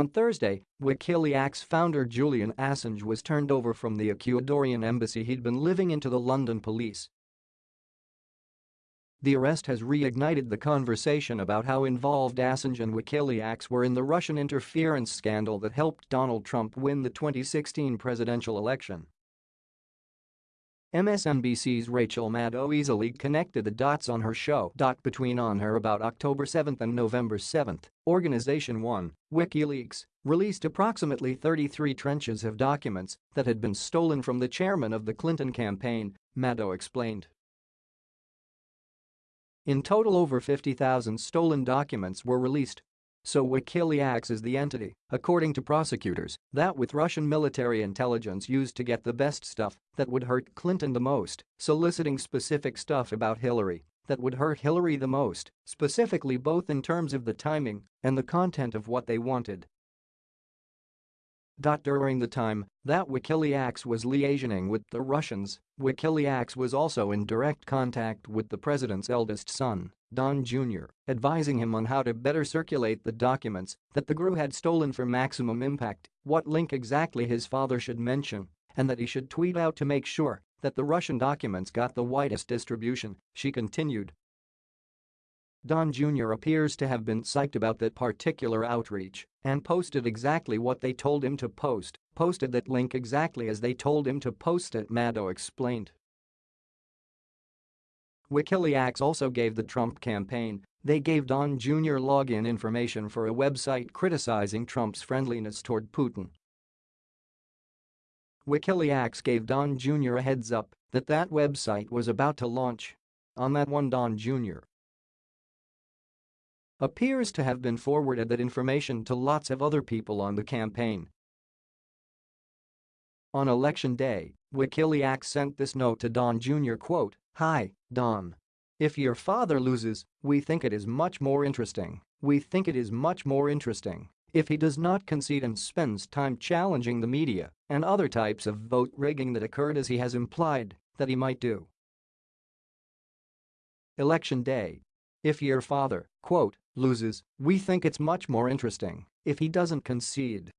On Thursday, Wikileaks founder Julian Assange was turned over from the Ecuadorian embassy he'd been living in to the London police. The arrest has reignited the conversation about how involved Assange and Wikileaks were in the Russian interference scandal that helped Donald Trump win the 2016 presidential election. MSNBC's Rachel Maddow easily connected the dots on her show. Between on her about October 7 and November 7, Organization 1, WikiLeaks, released approximately 33 trenches of documents that had been stolen from the chairman of the Clinton campaign, Maddow explained. In total over 50,000 stolen documents were released, so WikiLeaks is the entity, according to prosecutors, that with Russian military intelligence used to get the best stuff that would hurt Clinton the most, soliciting specific stuff about Hillary that would hurt Hillary the most, specifically both in terms of the timing and the content of what they wanted. During the time that WikiLeaks was liaisoning with the Russians, WikiLeaks was also in direct contact with the president's eldest son, Don Jr., advising him on how to better circulate the documents that the GRU had stolen for maximum impact, what link exactly his father should mention, and that he should tweet out to make sure that the Russian documents got the widest distribution, she continued. Don Jr. appears to have been psyched about that particular outreach and posted exactly what they told him to post, posted that link exactly as they told him to post it Maddow explained. WikiLeaks also gave the Trump campaign, they gave Don Jr. login information for a website criticizing Trump's friendliness toward Putin. WikiLeaks gave Don Jr. a heads up that that website was about to launch. On that one Don Jr appears to have been forwarded that information to lots of other people on the campaign. On election day, WikiLeaks sent this note to Don Jr. quote, Hi, Don. If your father loses, we think it is much more interesting. We think it is much more interesting if he does not concede and spends time challenging the media and other types of vote rigging that occurred as he has implied that he might do. Election day. If your father, quote, loses, we think it's much more interesting if he doesn't concede